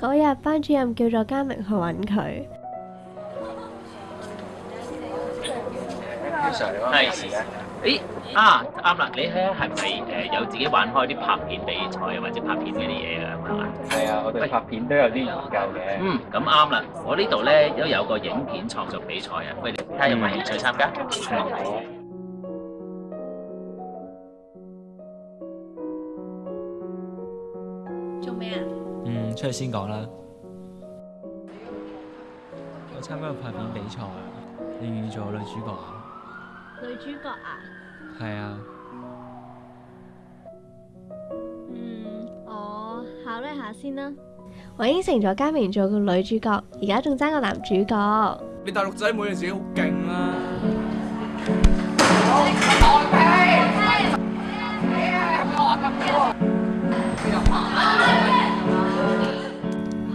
嗰日班主任叫咗嘉明去揾佢。系啊，啱啦！你咧係咪诶有自己玩開啲拍片比賽或者拍片嗰啲嘢噶？係啊，我哋拍片都有啲研究嘅。嗯，咁啱啦！我呢度咧都有個影片創作比賽啊，喂，係睇下有冇興趣參加？出去先講啦！我參加個拍片比賽，你意做女主角啊？女主角啊？系啊。嗯，我考慮下先啦。我應承咗嘉明做個女主角，而家仲爭個男主角。你大陸仔每件事好勁啦！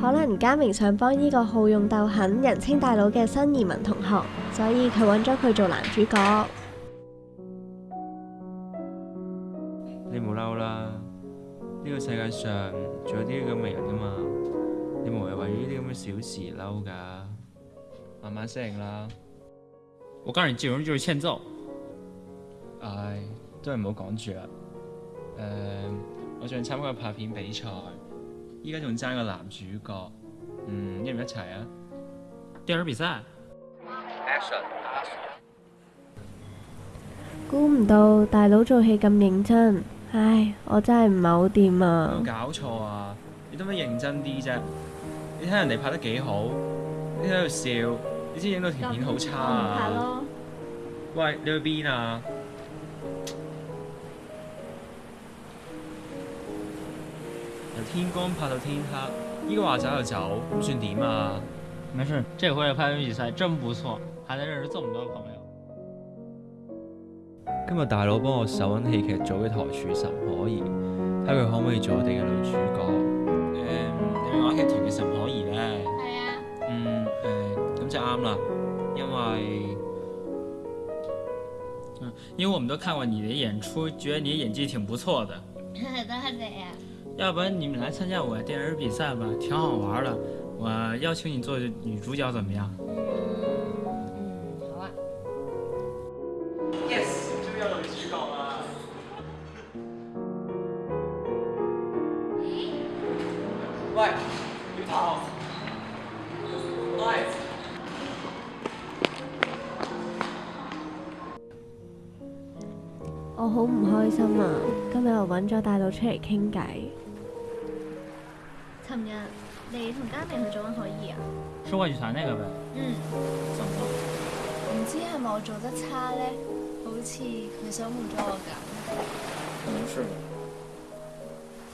可能嘉明想帮呢个好勇斗狠、人称大佬嘅新移民同学，所以佢揾咗佢做男主角。你唔好嬲啦，呢个世界上仲有啲咁嘅人噶嘛，你唔谓为呢啲咁嘅小事嬲噶，慢慢适应啦。我诉你，见人就是欠揍。唉，都系唔好讲住啦。诶，我想参加拍片比赛。依家仲争个男主角，嗯一唔一齐啊？电影比赛，Action！估唔到大佬做戏咁认真，唉，我真系唔系好掂啊！搞错啊！你得唔得认真啲啫？你睇人哋拍得几好，你喺度笑，你知影到条片好差啊？喂，你去边啊？由天光拍到天黑，依家话走就走，咁算点啊？没事，这回的拍片比赛真不错，还能认识这么多朋友。今日大佬帮我手紧戏剧组嘅台柱沈可儿，睇佢可唔可以做我哋嘅女主角。诶，有冇话剧团嘅沈可儿咧？系啊。嗯，诶，咁就啱啦，因为，因为我们都看过你的演出，觉得你演技挺不错的。多谢。啊。要不然你们来参加我电影比赛吧，挺好玩的。我邀请你做女主角，怎么样？嗯，好啊。Yes，就要女主角嘛。喂，你好。喂。我好唔开心啊！今日我揾咗大佬出嚟倾偈。琴日你同嘉明去做紧可以啊？试过几餐那个呗。嗯。唔知系咪我做得差咧？好似佢想换咗我咁。唔是。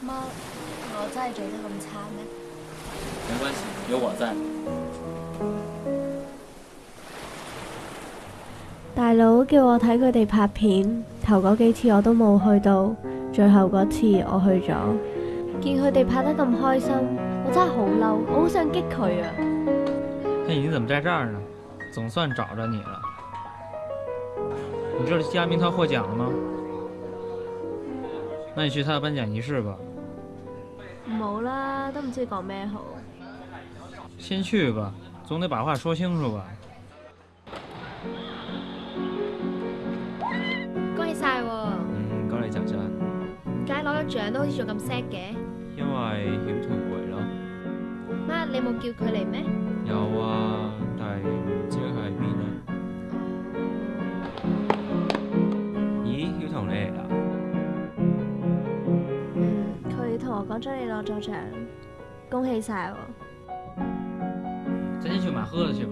妈，我真系做得咁差咩？没关系，有我在。大佬叫我睇佢哋拍片，头嗰几次我都冇去到，最后嗰次我去咗。见佢哋拍得咁开心，我真系好嬲，我好想激佢啊！哎，你怎么在这儿呢？总算找着你了。你知道嘉明他获奖了吗？那你去他的颁奖仪式吧。冇啦，都唔知讲咩好。先去吧，总得把话说清楚吧。长都好似仲咁 s a d 嘅，因为晓彤回咯。妈，你冇叫佢嚟咩？有啊，但系唔知佢喺边啊。咦，晓彤你嚟啦？佢同我讲咗你攞奖，恭喜晒喎。今天去买喝礼去吧。